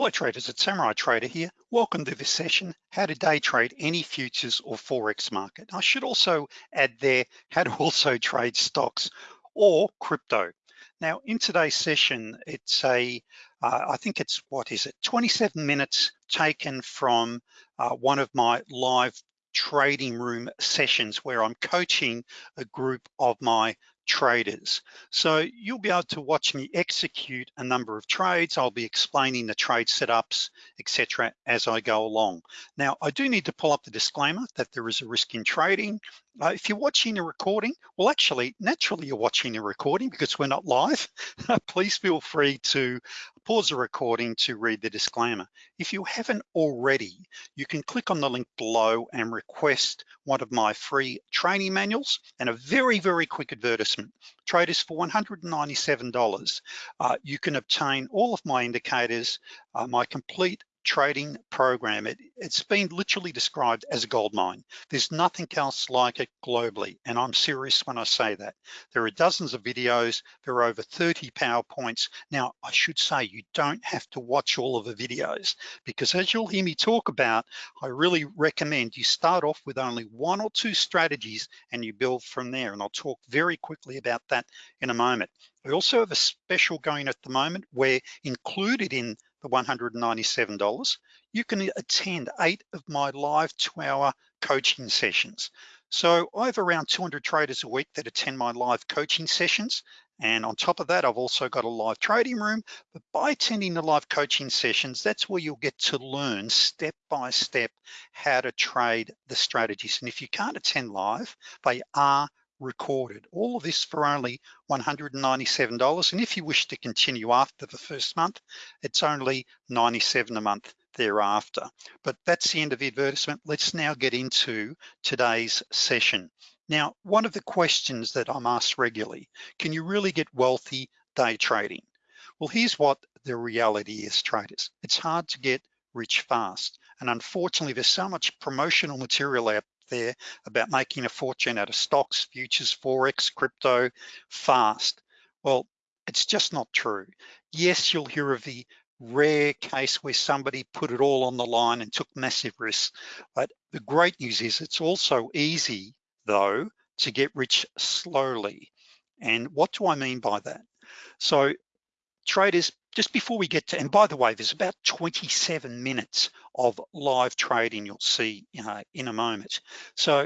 Hello traders, it's Samurai Trader here. Welcome to this session, how to day trade any futures or Forex market. I should also add there, how to also trade stocks or crypto. Now in today's session, it's a, uh, I think it's, what is it, 27 minutes taken from uh, one of my live trading room sessions where I'm coaching a group of my traders. So you'll be able to watch me execute a number of trades. I'll be explaining the trade setups, etc. as I go along. Now, I do need to pull up the disclaimer that there is a risk in trading. Uh, if you're watching a recording, well, actually, naturally you're watching a recording because we're not live. Please feel free to pause the recording to read the disclaimer. If you haven't already, you can click on the link below and request one of my free training manuals and a very, very quick advertisement. Traders for $197. Uh, you can obtain all of my indicators, uh, my complete trading program. It, has been literally described as a gold mine. There's nothing else like it globally, and I'm serious when I say that. There are dozens of videos, there are over 30 PowerPoints. Now, I should say you don't have to watch all of the videos because as you'll hear me talk about, I really recommend you start off with only one or two strategies and you build from there. And I'll talk very quickly about that in a moment. We also have a special going at the moment where included in the $197, you can attend eight of my live two hour coaching sessions. So I have around 200 traders a week that attend my live coaching sessions. And on top of that, I've also got a live trading room, but by attending the live coaching sessions, that's where you'll get to learn step by step how to trade the strategies. And if you can't attend live, they are recorded. All of this for only $197. And if you wish to continue after the first month, it's only 97 a month thereafter. But that's the end of the advertisement. Let's now get into today's session. Now, one of the questions that I'm asked regularly, can you really get wealthy day trading? Well, here's what the reality is, traders. It's hard to get rich fast. And unfortunately, there's so much promotional material out there about making a fortune out of stocks, futures, Forex, crypto, fast. Well, it's just not true. Yes, you'll hear of the rare case where somebody put it all on the line and took massive risks. But the great news is it's also easy though to get rich slowly. And what do I mean by that? So traders, just before we get to, and by the way, there's about 27 minutes of live trading you'll see uh, in a moment. So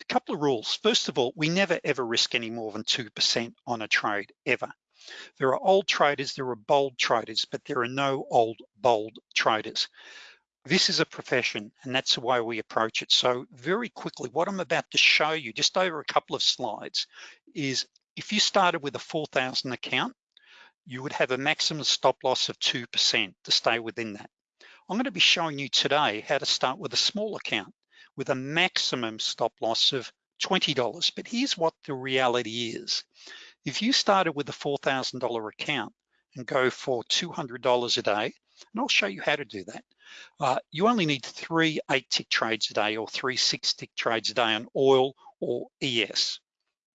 a couple of rules. First of all, we never ever risk any more than 2% on a trade, ever. There are old traders, there are bold traders, but there are no old, bold traders. This is a profession and that's the way we approach it. So very quickly, what I'm about to show you, just over a couple of slides, is if you started with a 4,000 account, you would have a maximum stop loss of 2% to stay within that. I'm gonna be showing you today how to start with a small account with a maximum stop loss of $20. But here's what the reality is. If you started with a $4,000 account and go for $200 a day, and I'll show you how to do that, uh, you only need three eight tick trades a day or three six tick trades a day on oil or ES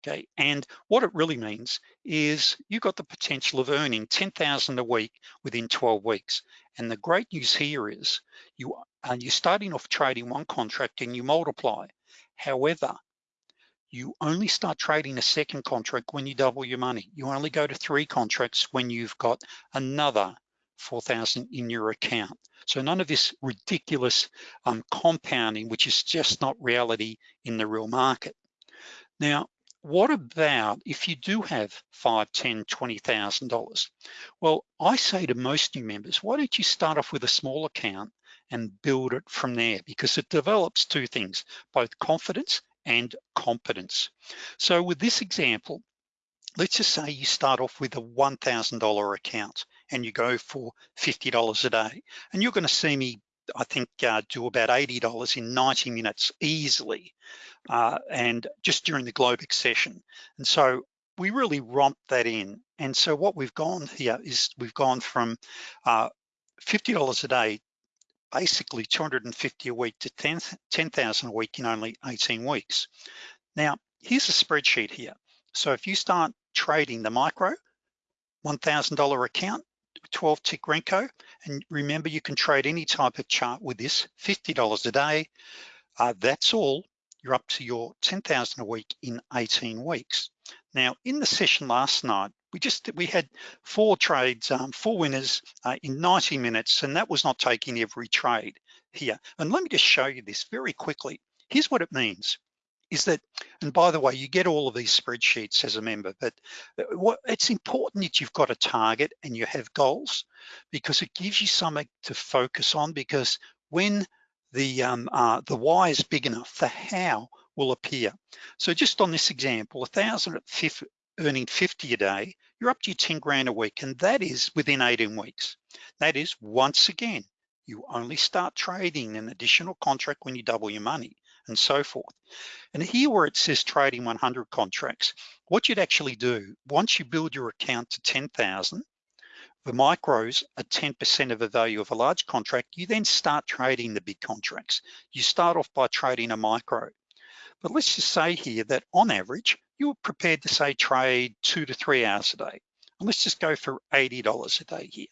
okay? And what it really means is you've got the potential of earning 10,000 a week within 12 weeks. And the great news here is you, uh, you're starting off trading one contract and you multiply. However, you only start trading a second contract when you double your money. You only go to three contracts when you've got another 4,000 in your account. So none of this ridiculous um, compounding, which is just not reality in the real market. Now, what about if you do have five, ten, twenty thousand dollars? Well, I say to most new members, why don't you start off with a small account and build it from there because it develops two things, both confidence and competence. So with this example, let's just say you start off with a $1,000 account and you go for $50 a day. And you're gonna see me I think uh, do about $80 in 90 minutes easily uh, and just during the Globex session. And so we really romp that in. And so what we've gone here is we've gone from uh, $50 a day, basically 250 a week to 10,000 a week in only 18 weeks. Now, here's a spreadsheet here. So if you start trading the micro, $1,000 account, 12 tick Renko. And remember, you can trade any type of chart with this, $50 a day. Uh, that's all. You're up to your 10,000 a week in 18 weeks. Now, in the session last night, we just we had four trades, um, four winners uh, in 90 minutes, and that was not taking every trade here. And let me just show you this very quickly. Here's what it means is that, and by the way, you get all of these spreadsheets as a member, but uh, what it's important that you've got a target and you have goals because it gives you something to focus on because when the, um, uh, the why is big enough, the how will appear. So just on this example, a thousand earning 50 a day, you're up to your 10 grand a week, and that is within 18 weeks. That is, once again, you only start trading an additional contract when you double your money and so forth. And here where it says trading 100 contracts, what you'd actually do, once you build your account to 10,000, the micros are 10% of the value of a large contract, you then start trading the big contracts. You start off by trading a micro. But let's just say here that on average, you're prepared to say trade two to three hours a day. And let's just go for $80 a day here.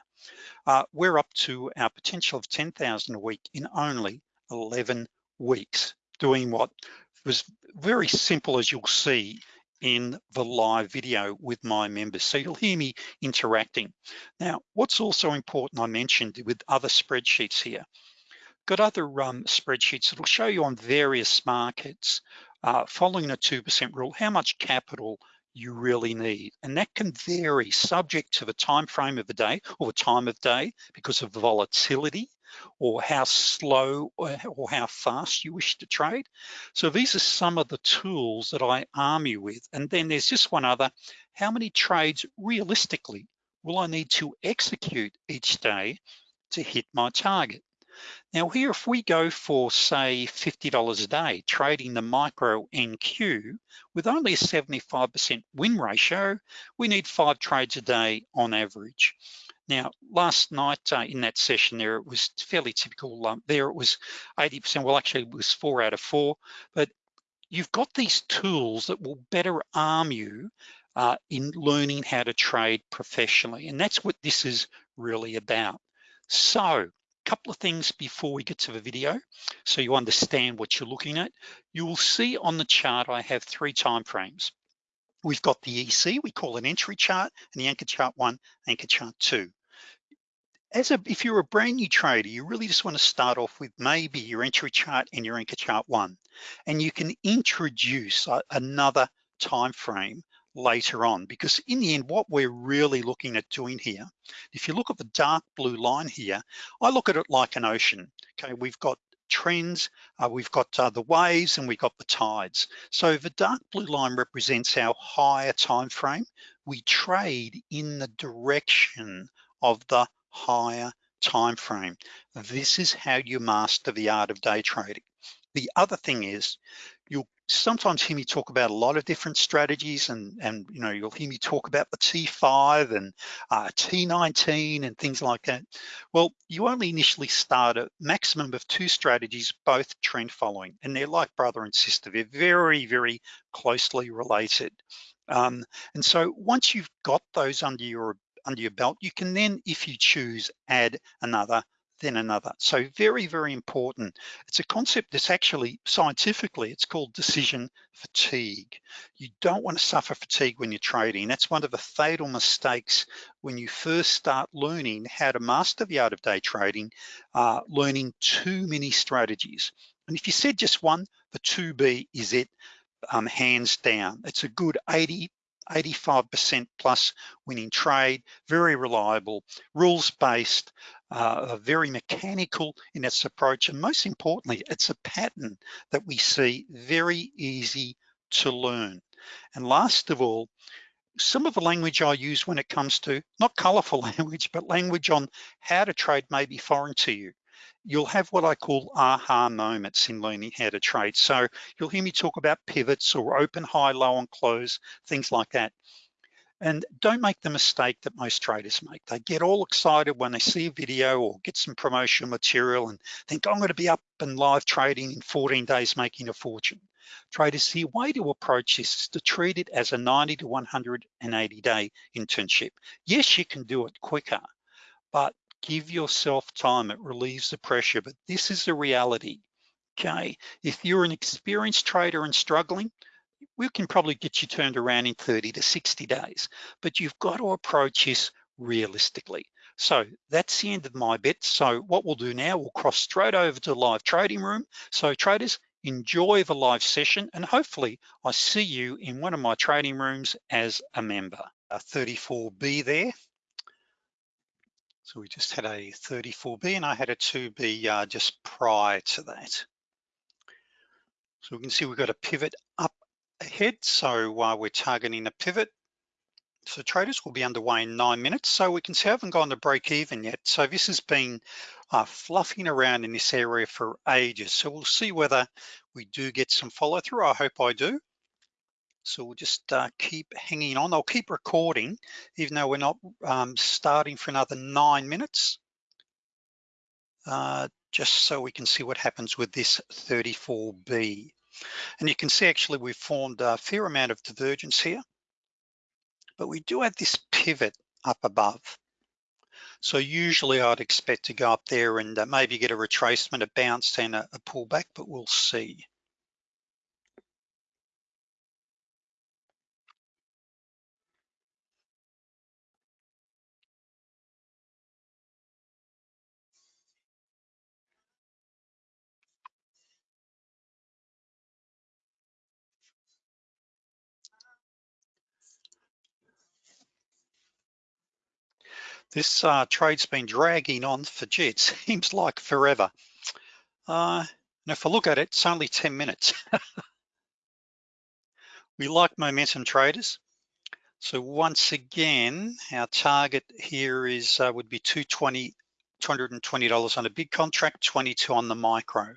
Uh, we're up to our potential of 10,000 a week in only 11 weeks doing what was very simple as you'll see in the live video with my members. So you'll hear me interacting. Now, what's also important I mentioned with other spreadsheets here, got other um, spreadsheets that'll show you on various markets, uh, following a 2% rule, how much capital you really need. And that can vary subject to the time frame of the day or the time of day because of the volatility or how slow or, how fast you wish to trade. So these are some of the tools that I arm you with. And then there's just one other, how many trades realistically will I need to execute each day to hit my target? Now here, if we go for say $50 a day, trading the micro NQ with only a 75% win ratio, we need five trades a day on average. Now, last night uh, in that session there, it was fairly typical. Um, there it was 80%, well actually it was four out of four, but you've got these tools that will better arm you uh, in learning how to trade professionally. And that's what this is really about. So, a couple of things before we get to the video, so you understand what you're looking at. You will see on the chart, I have three time frames. We've got the EC, we call it entry chart, and the anchor chart one, anchor chart two as a if you're a brand new trader you really just want to start off with maybe your entry chart and your anchor chart one and you can introduce a, another time frame later on because in the end what we're really looking at doing here if you look at the dark blue line here I look at it like an ocean okay? We've got trends uh, we've got uh, the waves and we've got the tides. So the dark blue line represents our higher time frame we trade in the direction of the higher time frame. This is how you master the art of day trading. The other thing is you'll sometimes hear me talk about a lot of different strategies and, and you know, you'll hear me talk about the T5 and uh, T19 and things like that. Well, you only initially start a maximum of two strategies, both trend following, and they're like brother and sister. They're very, very closely related. Um, and so once you've got those under your under your belt, you can then, if you choose, add another, then another. So very, very important. It's a concept that's actually, scientifically, it's called decision fatigue. You don't want to suffer fatigue when you're trading. That's one of the fatal mistakes when you first start learning how to master the art of day trading, uh, learning too many strategies. And if you said just one, the 2B is it, um, hands down. It's a good 80 85% plus winning trade, very reliable, rules-based, uh, very mechanical in its approach, and most importantly, it's a pattern that we see very easy to learn. And last of all, some of the language I use when it comes to, not colorful language, but language on how to trade may be foreign to you you'll have what I call aha moments in learning how to trade. So you'll hear me talk about pivots or open, high, low, and close, things like that. And don't make the mistake that most traders make. They get all excited when they see a video or get some promotional material and think, I'm gonna be up and live trading in 14 days, making a fortune. Traders, the way to approach this is to treat it as a 90 to 180 day internship. Yes, you can do it quicker, but give yourself time. It relieves the pressure, but this is the reality, okay? If you're an experienced trader and struggling, we can probably get you turned around in 30 to 60 days, but you've got to approach this realistically. So that's the end of my bit. So what we'll do now, we'll cross straight over to the live trading room. So traders, enjoy the live session and hopefully I see you in one of my trading rooms as a member. Uh, 34B there. So we just had a 34B and I had a 2B uh, just prior to that. So we can see we've got a pivot up ahead. So uh, we're targeting a pivot so traders will be underway in nine minutes. So we can see I haven't gone to break even yet. So this has been uh, fluffing around in this area for ages. So we'll see whether we do get some follow through. I hope I do. So we'll just uh, keep hanging on. I'll keep recording, even though we're not um, starting for another nine minutes, uh, just so we can see what happens with this 34B. And you can see actually we've formed a fair amount of divergence here but we do have this pivot up above. So usually I'd expect to go up there and uh, maybe get a retracement, a bounce and a, a pullback, but we'll see. This uh, trade's been dragging on for, gee, it seems like forever. Uh, and if I look at it, it's only 10 minutes. we like momentum traders. So once again, our target here is uh, would be 220, $220 on a big contract, 22 on the micro.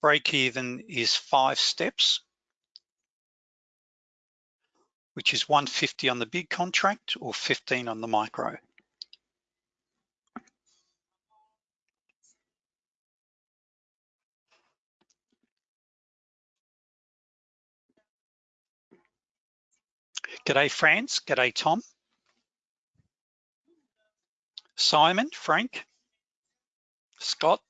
Break even is five steps which is 150 on the big contract or 15 on the micro. G'day, Franz. G'day, Tom. Simon, Frank, Scott.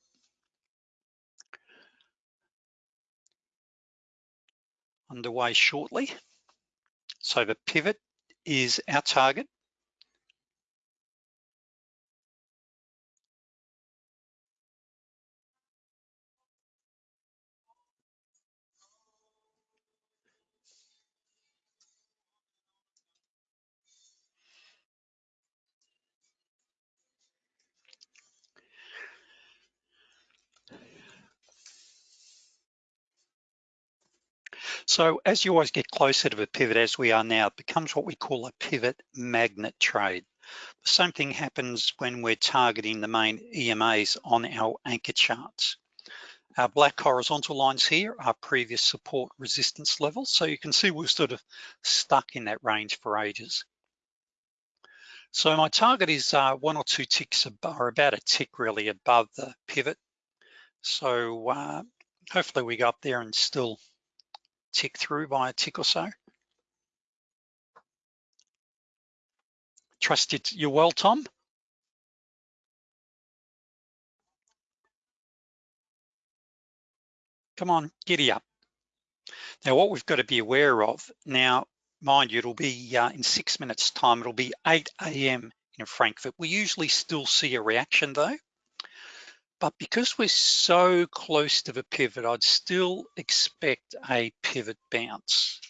Underway shortly. So the pivot is our target. So as you always get closer to the pivot as we are now, it becomes what we call a pivot magnet trade. The same thing happens when we're targeting the main EMAs on our anchor charts. Our black horizontal lines here are previous support resistance levels. So you can see we're sort of stuck in that range for ages. So my target is uh, one or two ticks, or about a tick really above the pivot. So uh, hopefully we go up there and still tick through by a tick or so. Trust it, you're well, Tom. Come on, giddy up. Now what we've got to be aware of, now mind you, it'll be uh, in six minutes time, it'll be 8 a.m. in Frankfurt. We usually still see a reaction though. But because we're so close to the pivot, I'd still expect a pivot bounce.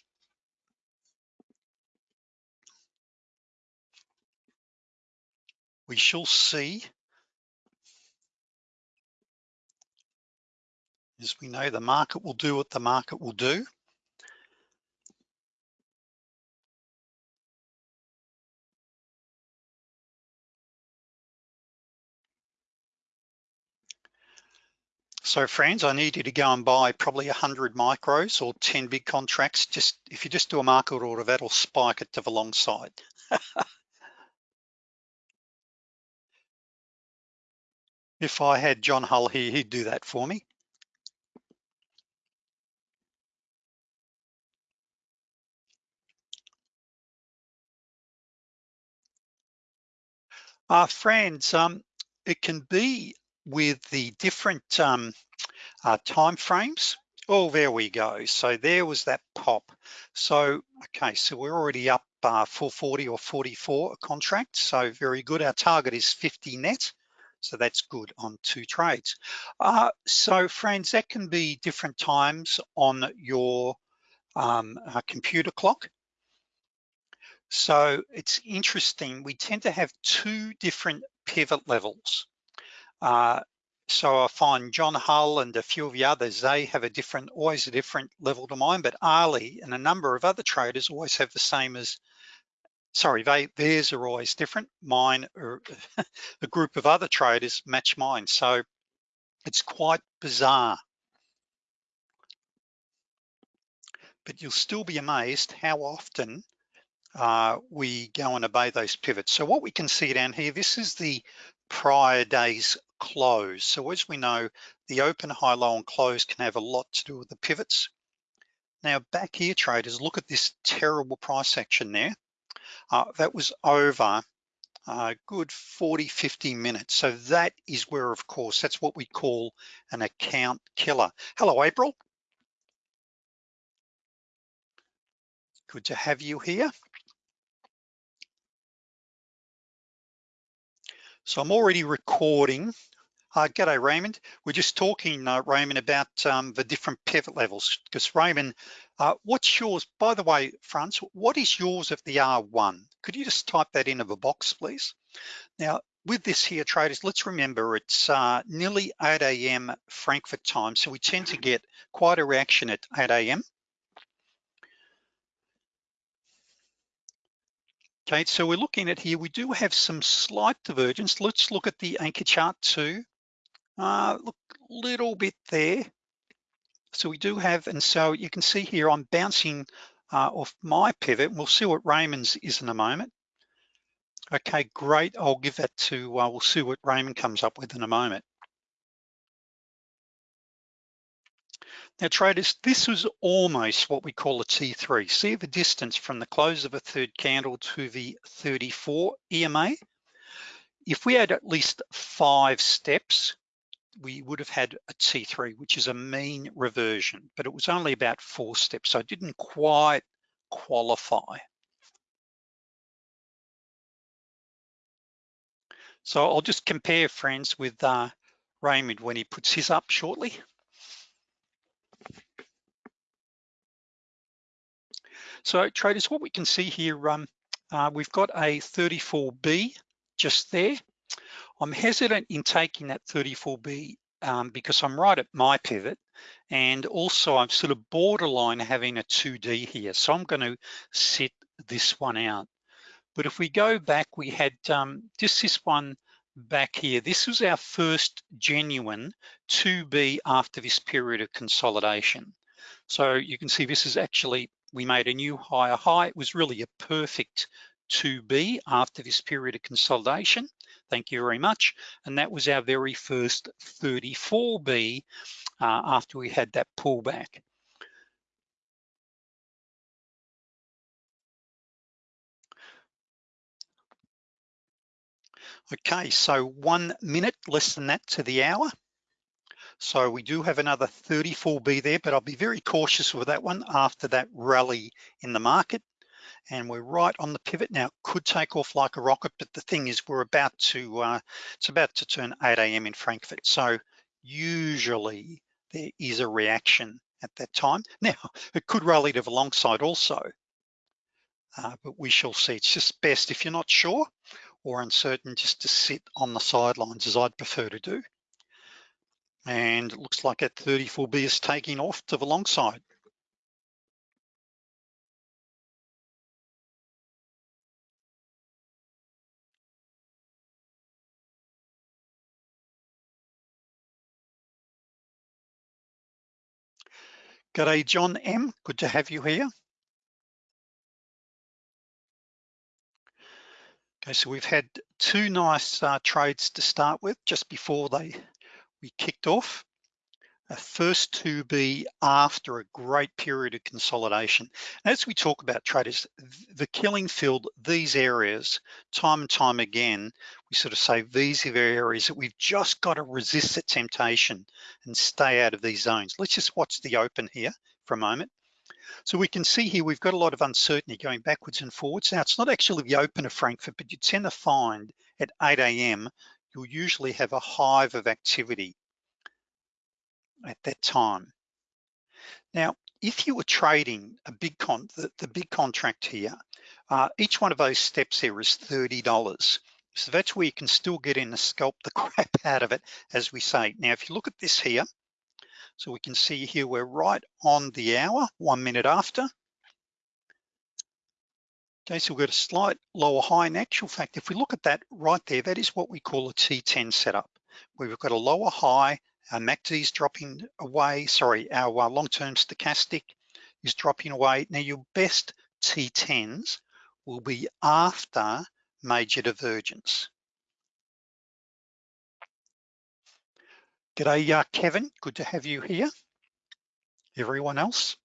We shall see. As we know, the market will do what the market will do. So friends, I need you to go and buy probably 100 micros or 10 big contracts. Just If you just do a market order, that'll spike it to the long side. if I had John Hull here, he'd do that for me. Uh, friends, um, it can be with the different um, uh, time frames. Oh, there we go. So there was that pop. So, okay, so we're already up uh, 440 or 44 a contract. So very good. Our target is 50 net. So that's good on two trades. Uh, so friends, that can be different times on your um, uh, computer clock. So it's interesting, we tend to have two different pivot levels. Uh, so I find John Hull and a few of the others, they have a different, always a different level to mine, but Ali and a number of other traders always have the same as, sorry, they theirs are always different. Mine, or a group of other traders match mine. So it's quite bizarre. But you'll still be amazed how often uh, we go and obey those pivots. So what we can see down here, this is the prior day's close. So as we know, the open, high, low, and close can have a lot to do with the pivots. Now back here, traders, look at this terrible price action there. Uh, that was over a uh, good 40, 50 minutes. So that is where, of course, that's what we call an account killer. Hello, April. Good to have you here. So I'm already recording. Uh, g'day, Raymond. We're just talking, uh, Raymond, about um, the different pivot levels. Because Raymond, uh, what's yours? By the way, Franz, what is yours of the R1? Could you just type that into the box, please? Now, with this here, traders, let's remember it's uh, nearly 8 a.m. Frankfurt time, so we tend to get quite a reaction at 8 a.m. Okay, so we're looking at here, we do have some slight divergence. Let's look at the anchor chart too. Uh, look, little bit there. So we do have, and so you can see here, I'm bouncing uh, off my pivot. We'll see what Raymond's is in a moment. Okay, great. I'll give that to, uh, we'll see what Raymond comes up with in a moment. Now traders, this was almost what we call a T3. See the distance from the close of a third candle to the 34 EMA? If we had at least five steps, we would have had a T3, which is a mean reversion, but it was only about four steps, so it didn't quite qualify. So I'll just compare friends with uh, Raymond when he puts his up shortly. So traders, what we can see here, um, uh, we've got a 34B just there. I'm hesitant in taking that 34B um, because I'm right at my pivot and also I'm sort of borderline having a 2D here. So I'm gonna sit this one out. But if we go back, we had um, just this one back here. This was our first genuine 2B after this period of consolidation. So you can see this is actually we made a new higher high. It was really a perfect 2B after this period of consolidation. Thank you very much. And that was our very first 34B uh, after we had that pullback. Okay, so one minute, less than that to the hour. So we do have another 34B there, but I'll be very cautious with that one after that rally in the market. And we're right on the pivot now, could take off like a rocket, but the thing is we're about to, uh, it's about to turn 8 a.m. in Frankfurt. So usually there is a reaction at that time. Now, it could rally to the long side also, uh, but we shall see. It's just best if you're not sure or uncertain just to sit on the sidelines as I'd prefer to do and it looks like that 34B is taking off to the long side. G'day, John M. Good to have you here. Okay, so we've had two nice uh, trades to start with just before they we kicked off. a first 2B after a great period of consolidation. As we talk about traders, the killing field, these areas, time and time again, we sort of say these are areas that we've just got to resist the temptation and stay out of these zones. Let's just watch the open here for a moment. So we can see here, we've got a lot of uncertainty going backwards and forwards. Now it's not actually the open of Frankfurt, but you tend to find at 8 a.m., you'll usually have a hive of activity at that time. Now, if you were trading a big con, the, the big contract here, uh, each one of those steps here is $30. So that's where you can still get in and scalp the crap out of it, as we say. Now, if you look at this here, so we can see here, we're right on the hour, one minute after. Okay, so we've got a slight lower high. In actual fact, if we look at that right there, that is what we call a T10 setup, we've got a lower high our MACD is dropping away, sorry, our uh, long-term stochastic is dropping away. Now your best T10s will be after major divergence. G'day, uh, Kevin, good to have you here. Everyone else.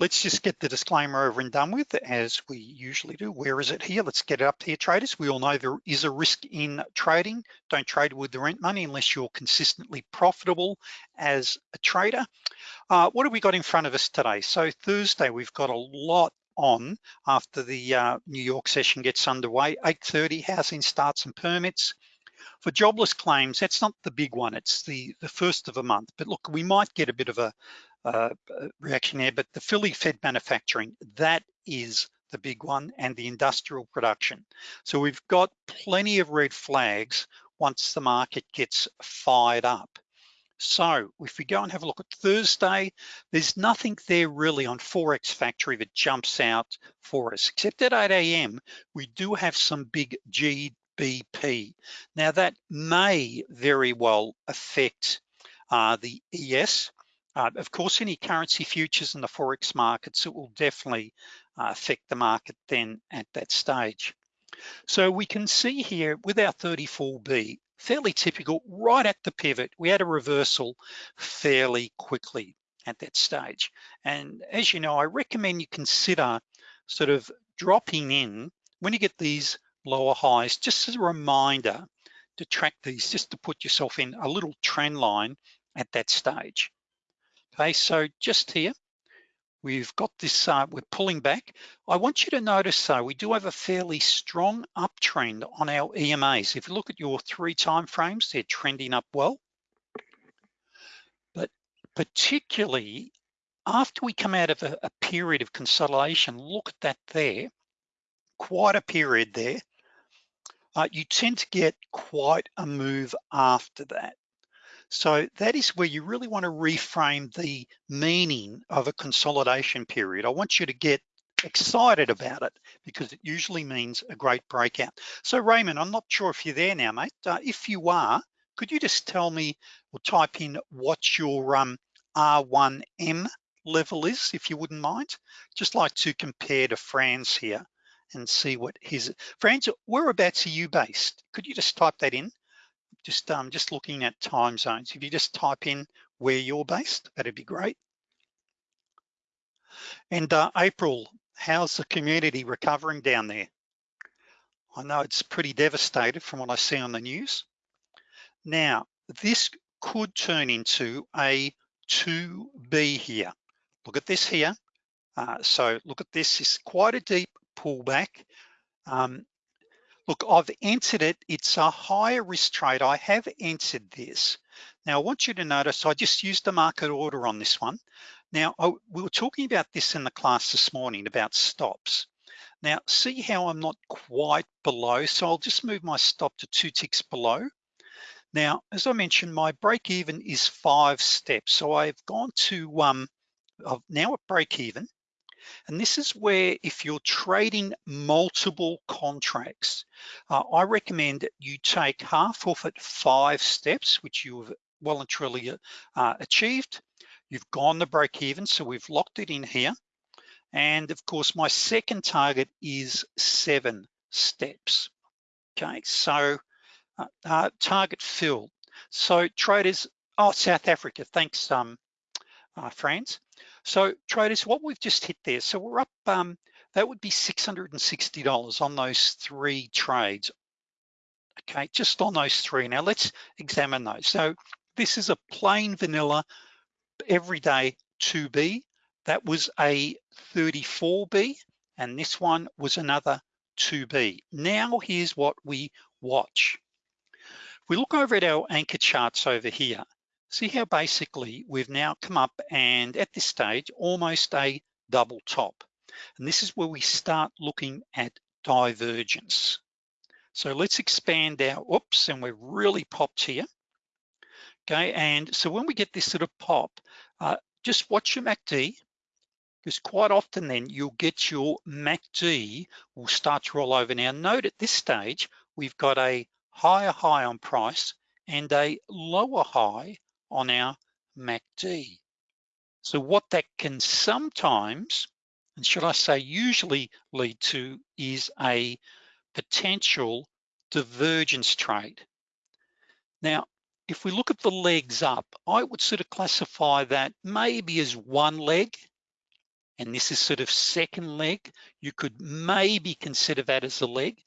Let's just get the disclaimer over and done with as we usually do. Where is it here? Let's get it up here, traders. We all know there is a risk in trading. Don't trade with the rent money unless you're consistently profitable as a trader. Uh, what have we got in front of us today? So Thursday, we've got a lot on after the uh, New York session gets underway. 8.30, housing starts and permits. For jobless claims, that's not the big one. It's the, the first of a month. But look, we might get a bit of a, uh, reaction there, but the Philly Fed manufacturing, that is the big one and the industrial production. So we've got plenty of red flags once the market gets fired up. So if we go and have a look at Thursday, there's nothing there really on Forex Factory that jumps out for us, except at 8 a.m., we do have some big GBP. Now that may very well affect uh, the ES, uh, of course, any currency futures in the Forex markets, it will definitely uh, affect the market then at that stage. So we can see here with our 34B, fairly typical, right at the pivot, we had a reversal fairly quickly at that stage. And as you know, I recommend you consider sort of dropping in when you get these lower highs, just as a reminder to track these, just to put yourself in a little trend line at that stage. Okay, so just here, we've got this, uh, we're pulling back. I want you to notice though, we do have a fairly strong uptrend on our EMAs. If you look at your three time frames, they're trending up well. But particularly after we come out of a, a period of consolidation, look at that there, quite a period there. Uh, you tend to get quite a move after that. So that is where you really wanna reframe the meaning of a consolidation period. I want you to get excited about it because it usually means a great breakout. So Raymond, I'm not sure if you're there now, mate. Uh, if you are, could you just tell me or type in what your um, R1M level is, if you wouldn't mind? Just like to compare to Franz here and see what his, Franz, whereabouts are you based? Could you just type that in? Just um, just looking at time zones. If you just type in where you're based, that'd be great. And uh, April, how's the community recovering down there? I know it's pretty devastated from what I see on the news. Now, this could turn into a 2B here. Look at this here. Uh, so look at this, it's quite a deep pullback. Um, Look, I've entered it. It's a higher risk trade. I have entered this. Now I want you to notice, I just used the market order on this one. Now, we were talking about this in the class this morning about stops. Now, see how I'm not quite below. So I'll just move my stop to two ticks below. Now, as I mentioned, my break even is five steps. So I've gone to, um, I've now at break even. And this is where if you're trading multiple contracts, uh, I recommend that you take half off at five steps, which you've well and truly uh, achieved. You've gone the break even, so we've locked it in here. And of course, my second target is seven steps. Okay, so uh, uh, target filled. So traders, Oh, South Africa, thanks, um, uh, Franz. So traders, what we've just hit there, so we're up, um, that would be $660 on those three trades. Okay, just on those three. Now let's examine those. So this is a plain vanilla everyday 2B. That was a 34B, and this one was another 2B. Now here's what we watch. we look over at our anchor charts over here, see how basically we've now come up and at this stage, almost a double top. And this is where we start looking at divergence. So let's expand our, oops, and we're really popped here. Okay, and so when we get this sort of pop, uh, just watch your MACD, because quite often then you'll get your MACD will start to roll over. Now note at this stage, we've got a higher high on price and a lower high on our MACD. So what that can sometimes, and should I say usually lead to is a potential divergence trade. Now, if we look at the legs up, I would sort of classify that maybe as one leg, and this is sort of second leg. You could maybe consider that as a leg,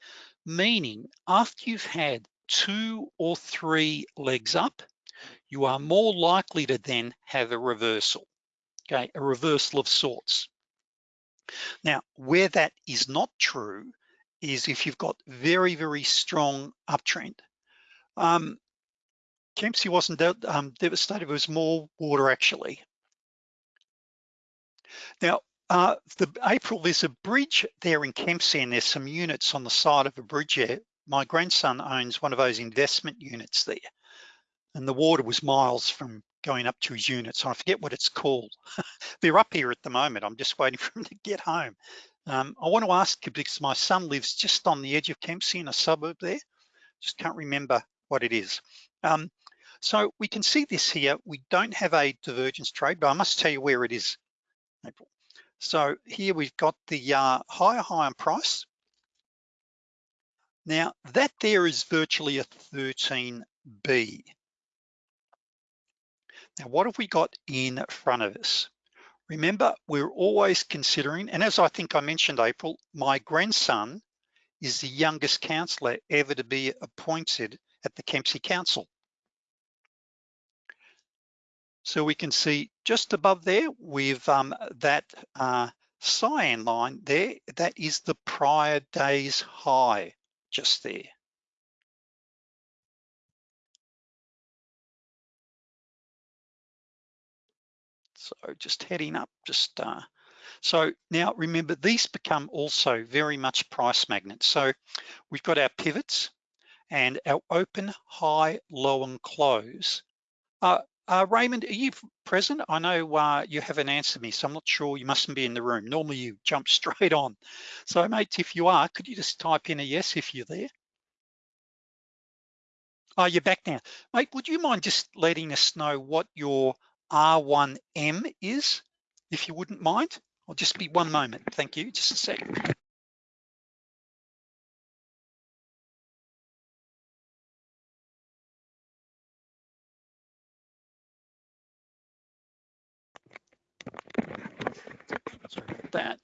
meaning after you've had two or three legs up, you are more likely to then have a reversal, okay, a reversal of sorts. Now, where that is not true is if you've got very, very strong uptrend. Um, Kempsey wasn't de um, devastated, it was more water actually. Now, uh, the April, there's a bridge there in Kempsey and there's some units on the side of a bridge there. My grandson owns one of those investment units there and the water was miles from going up to his units. I forget what it's called. They're up here at the moment. I'm just waiting for him to get home. Um, I want to ask you because my son lives just on the edge of Kempsey in a suburb there. Just can't remember what it is. Um, so we can see this here. We don't have a divergence trade, but I must tell you where it is. So here we've got the uh, higher high on price. Now that there is virtually a 13B. Now what have we got in front of us? Remember, we're always considering, and as I think I mentioned, April, my grandson is the youngest councillor ever to be appointed at the Kempsey Council. So we can see just above there, with um, that uh, cyan line there, that is the prior day's high just there. So just heading up, just uh, so now remember these become also very much price magnets. So we've got our pivots and our open, high, low, and close. Uh, uh, Raymond, are you present? I know uh, you haven't answered me, so I'm not sure you mustn't be in the room. Normally you jump straight on. So mate, if you are, could you just type in a yes if you're there? Oh, you're back now. Mate, would you mind just letting us know what your R1M is, if you wouldn't mind. I'll just be one moment. Thank you, just a sec. Sorry about that.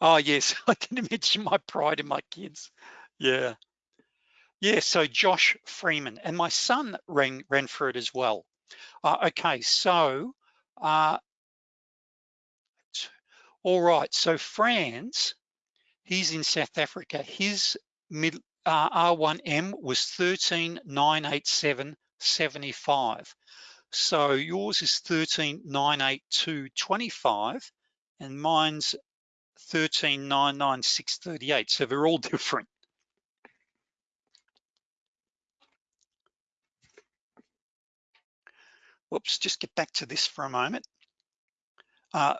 Oh yes, I didn't mention my pride in my kids. Yeah. Yeah, so Josh Freeman and my son ran, ran for it as well. Uh, okay, so, uh, all right, so Franz, he's in South Africa. His mid, uh, R1M was 13,987.75. So yours is 13,982.25 and mine's 13,996.38. So they're all different. Whoops, just get back to this for a moment. Uh,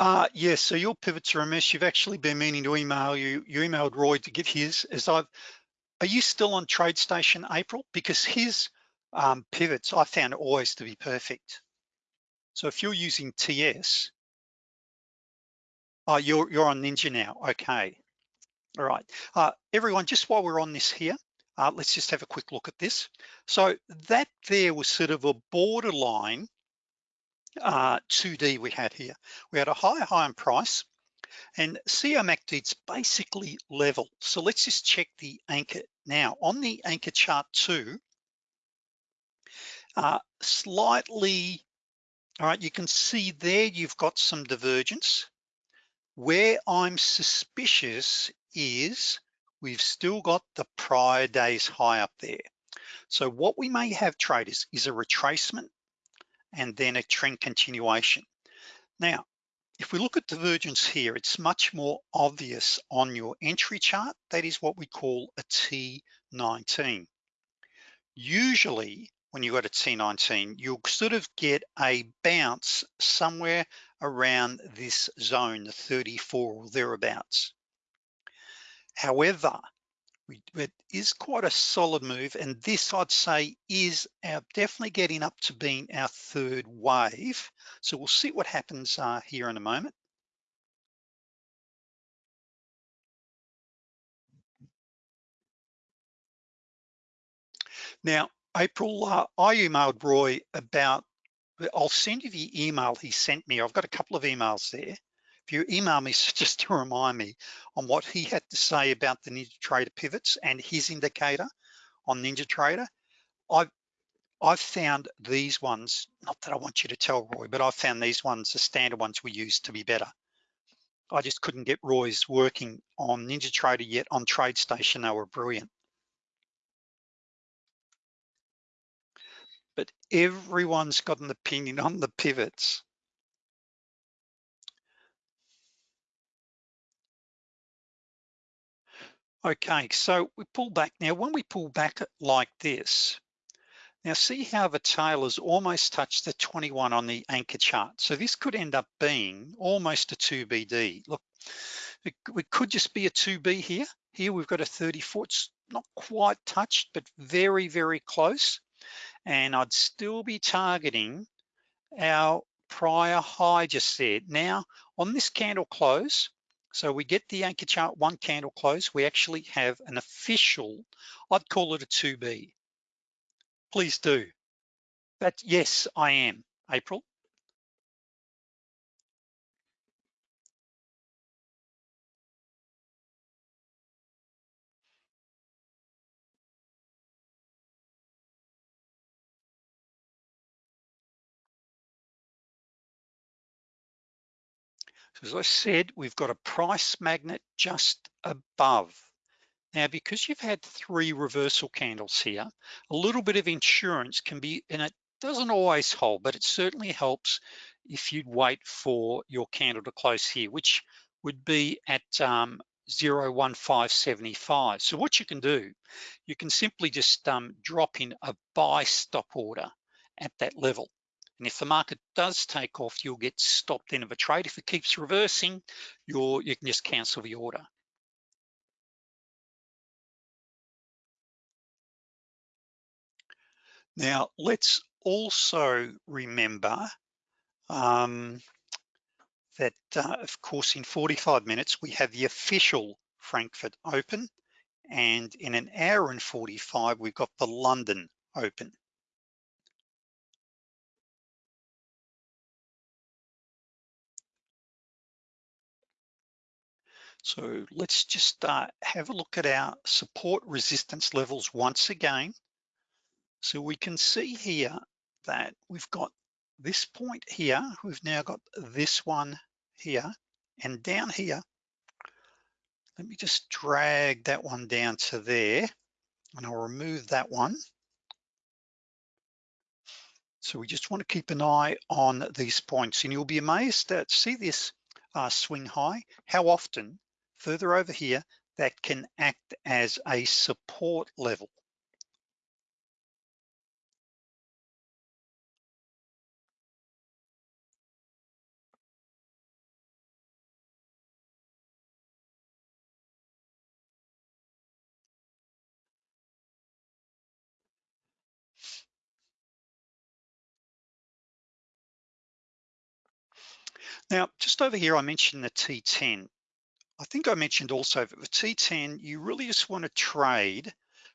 Uh, yes, so your pivots are a mess. You've actually been meaning to email you. You emailed Roy to get his. As I've, are you still on TradeStation April? Because his um, pivots I found always to be perfect. So if you're using TS, oh, you're, you're on Ninja now, okay. All right, uh, everyone, just while we're on this here, uh, let's just have a quick look at this. So that there was sort of a borderline uh, 2D we had here. We had a high, high in price and COMACD's basically level. So let's just check the anchor. Now on the anchor chart two, uh, slightly, all right, you can see there you've got some divergence. Where I'm suspicious is we've still got the prior day's high up there. So what we may have traders is a retracement and then a trend continuation. Now, if we look at divergence here, it's much more obvious on your entry chart. That is what we call a T19. Usually when you got a T19, you'll sort of get a bounce somewhere around this zone, the 34 or thereabouts. However, it is quite a solid move and this I'd say is our definitely getting up to being our third wave so we'll see what happens uh, here in a moment now April uh, I emailed Roy about I'll send you the email he sent me I've got a couple of emails there If you email me just to remind me on what he had to say about the NinjaTrader pivots and his indicator on NinjaTrader, I've, I've found these ones, not that I want you to tell Roy, but I've found these ones, the standard ones we use to be better. I just couldn't get Roy's working on NinjaTrader yet on TradeStation, they were brilliant. But everyone's got an opinion on the pivots. Okay, so we pull back. Now, when we pull back like this, now see how the tail has almost touched the 21 on the anchor chart. So this could end up being almost a 2BD. Look, it, could just be a 2B here. Here we've got a 34, it's not quite touched, but very, very close. And I'd still be targeting our prior high just there. Now, on this candle close, so we get the anchor chart one candle close, we actually have an official, I'd call it a 2B. Please do. But yes, I am, April. As I said, we've got a price magnet just above. Now, because you've had three reversal candles here, a little bit of insurance can be, and it doesn't always hold, but it certainly helps if you'd wait for your candle to close here, which would be at um, 01575. So what you can do, you can simply just um, drop in a buy stop order at that level. And if the market does take off, you'll get stopped in of a trade. If it keeps reversing, you're, you can just cancel the order. Now, let's also remember um, that, uh, of course, in 45 minutes, we have the official Frankfurt Open, and in an hour and 45, we've got the London Open. So let's just have a look at our support resistance levels once again. So we can see here that we've got this point here, we've now got this one here, and down here, let me just drag that one down to there, and I'll remove that one. So we just want to keep an eye on these points, and you'll be amazed that see this uh, swing high, how often further over here that can act as a support level. Now, just over here, I mentioned the T10. I think I mentioned also that the T10, you really just want to trade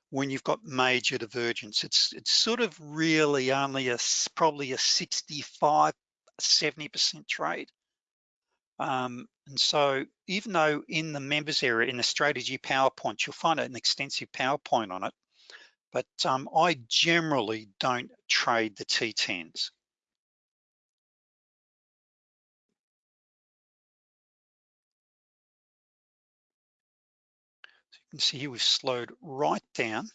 when you've got major divergence. It's it's sort of really only a probably a 65, 70% trade. Um, and so even though in the members area, in the strategy PowerPoint, you'll find an extensive PowerPoint on it, but um, I generally don't trade the T10s. Can see here we've slowed right down.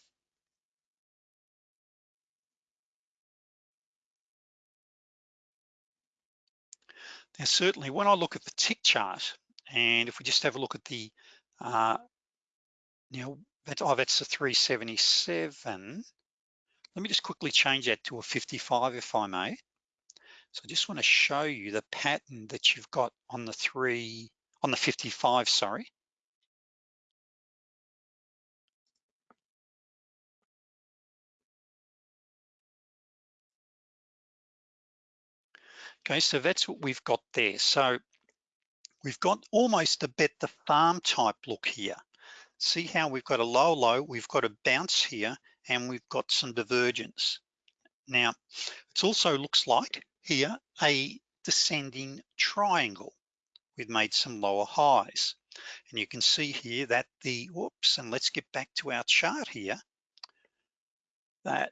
Now, certainly when I look at the tick chart, and if we just have a look at the, uh, you know, that, oh, that's a 377. Let me just quickly change that to a 55 if I may. So I just wanna show you the pattern that you've got on the three, on the 55, sorry. Okay, so that's what we've got there. So we've got almost a bet the farm type look here. See how we've got a low low, we've got a bounce here, and we've got some divergence. Now, it also looks like here a descending triangle. We've made some lower highs. And you can see here that the, whoops, and let's get back to our chart here, that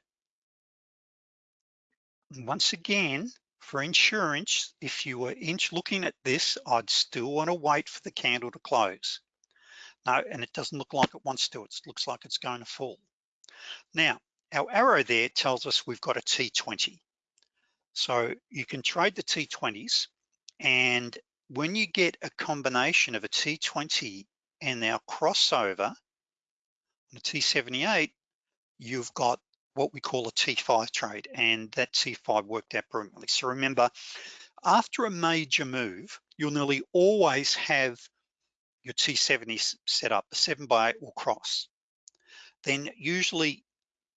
once again, for insurance, if you were inch looking at this, I'd still wanna wait for the candle to close. No, and it doesn't look like it wants to, it looks like it's going to fall. Now, our arrow there tells us we've got a T20. So you can trade the T20s and when you get a combination of a T20 and our crossover on a T78, you've got what we call a T5 trade and that T5 worked out brilliantly. So remember, after a major move, you'll nearly always have your T70 set up, a seven by eight will cross. Then usually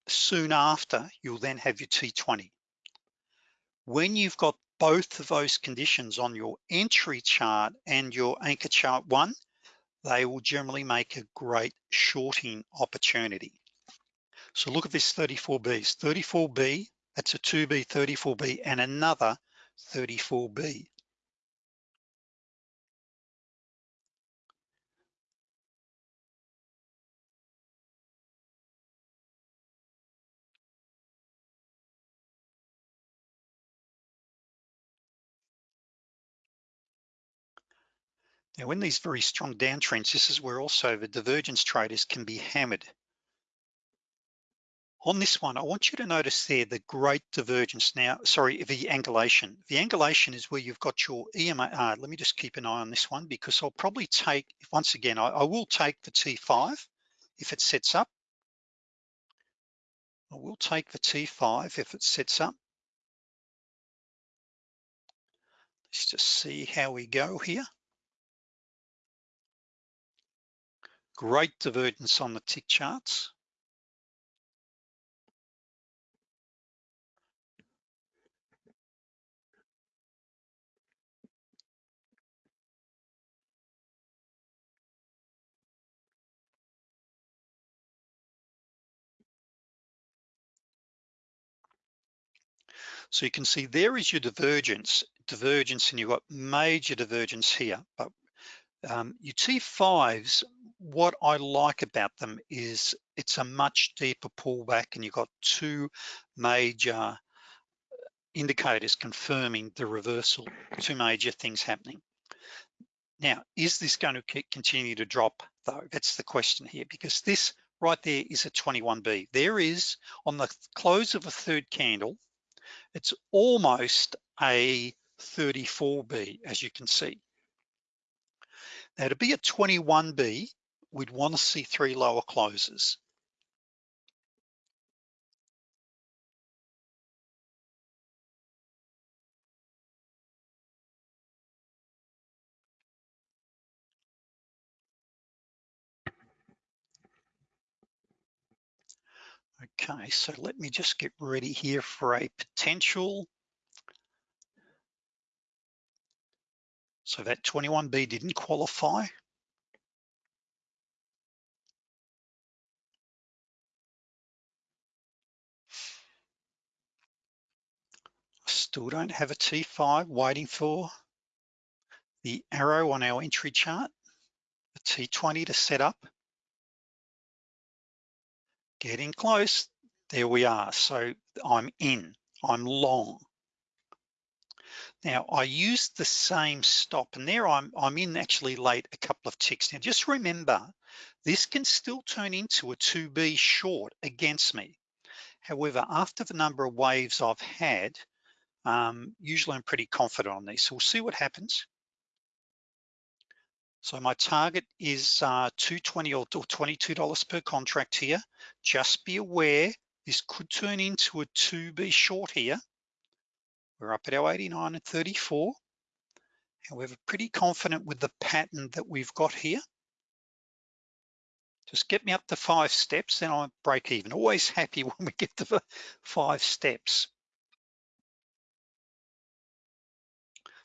soon after, you'll then have your T20. When you've got both of those conditions on your entry chart and your anchor chart one, they will generally make a great shorting opportunity. So look at this 34Bs, 34B, that's a 2B, 34B, and another 34B. Now, in these very strong downtrends, this is where also the divergence traders can be hammered. On this one, I want you to notice there the great divergence now, sorry, the angulation. The angulation is where you've got your EMA. Uh, let me just keep an eye on this one because I'll probably take, once again, I, I will take the T5 if it sets up. I will take the T5 if it sets up. Let's just see how we go here. Great divergence on the tick charts. So you can see there is your divergence, divergence, and you've got major divergence here. But um, your T5s what I like about them is it's a much deeper pullback and you've got two major indicators confirming the reversal, two major things happening. Now, is this going to continue to drop though? That's the question here because this right there is a 21B. There is on the close of a third candle, it's almost a 34B as you can see. Now to be a 21B, we'd want to see three lower closes. Okay, so let me just get ready here for a potential So that 21B didn't qualify. Still don't have a T5, waiting for the arrow on our entry chart, the T20 to set up. Getting close, there we are. So I'm in, I'm long. Now I used the same stop and there I'm, I'm in actually late a couple of ticks. Now just remember, this can still turn into a 2B short against me. However, after the number of waves I've had, um, usually I'm pretty confident on these. So we'll see what happens. So my target is uh, 220 or $22 per contract here. Just be aware, this could turn into a 2B short here. We're up at our 89 and 34. However, pretty confident with the pattern that we've got here. Just get me up to five steps, then I'll break even. Always happy when we get to the five steps.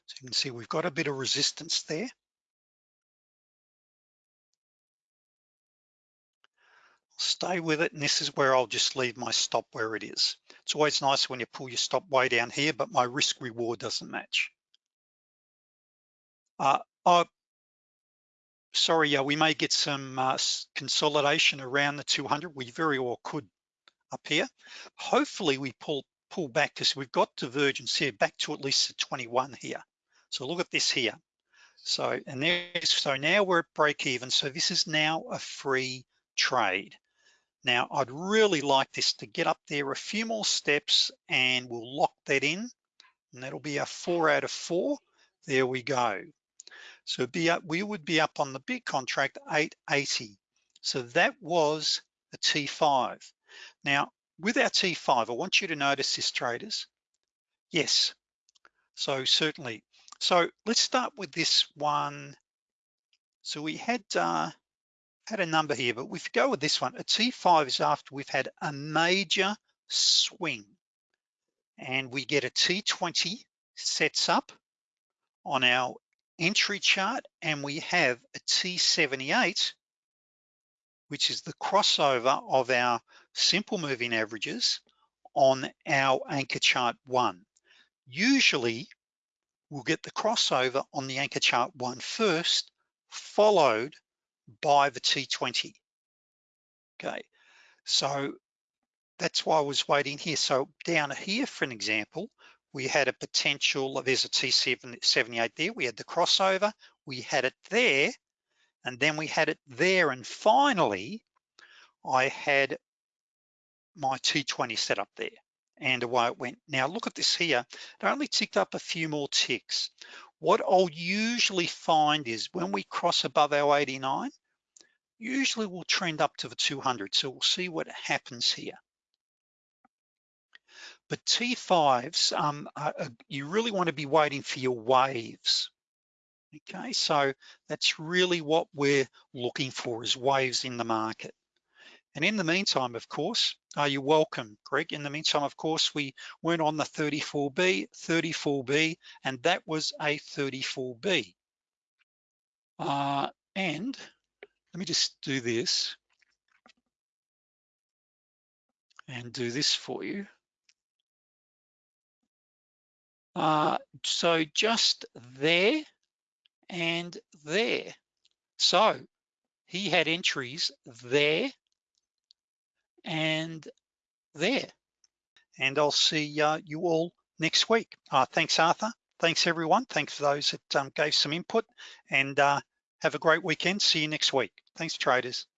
So you can see we've got a bit of resistance there. Stay with it, and this is where I'll just leave my stop where it is. It's always nice when you pull your stop way down here, but my risk reward doesn't match. Uh, oh, sorry, yeah, we may get some uh, consolidation around the 200. We very well could up here. Hopefully we pull pull back because we've got divergence here back to at least the 21 here. So look at this here. So, and there's, so now we're at break even. So this is now a free trade. Now, I'd really like this to get up there a few more steps and we'll lock that in. And that'll be a four out of four. There we go. So be up, we would be up on the big contract 880. So that was a T5. Now, with our T5, I want you to notice this traders. Yes, so certainly so let's start with this one. So we had uh, had a number here, but if we go with this one, a T5 is after we've had a major swing and we get a T20 sets up on our entry chart and we have a T78, which is the crossover of our simple moving averages on our anchor chart one. Usually we'll get the crossover on the anchor chart one first, followed by the T20. Okay, so that's why I was waiting here. So down here, for an example, we had a potential, there's a T78 there, we had the crossover, we had it there, and then we had it there, and finally, I had my T20 set up there and away it went. Now look at this here, it only ticked up a few more ticks. What I'll usually find is when we cross above our 89, usually we'll trend up to the 200. So we'll see what happens here. But T5s, um, uh, you really wanna be waiting for your waves. Okay, so that's really what we're looking for is waves in the market. And in the meantime, of course, are you welcome, Greg? In the meantime, of course, we went on the 34B, 34B, and that was a 34B. Uh, and let me just do this and do this for you. Uh, so just there and there. So he had entries there and there. And I'll see uh, you all next week. Uh, thanks, Arthur. Thanks, everyone. Thanks for those that um, gave some input and uh, have a great weekend. See you next week. Thanks, traders.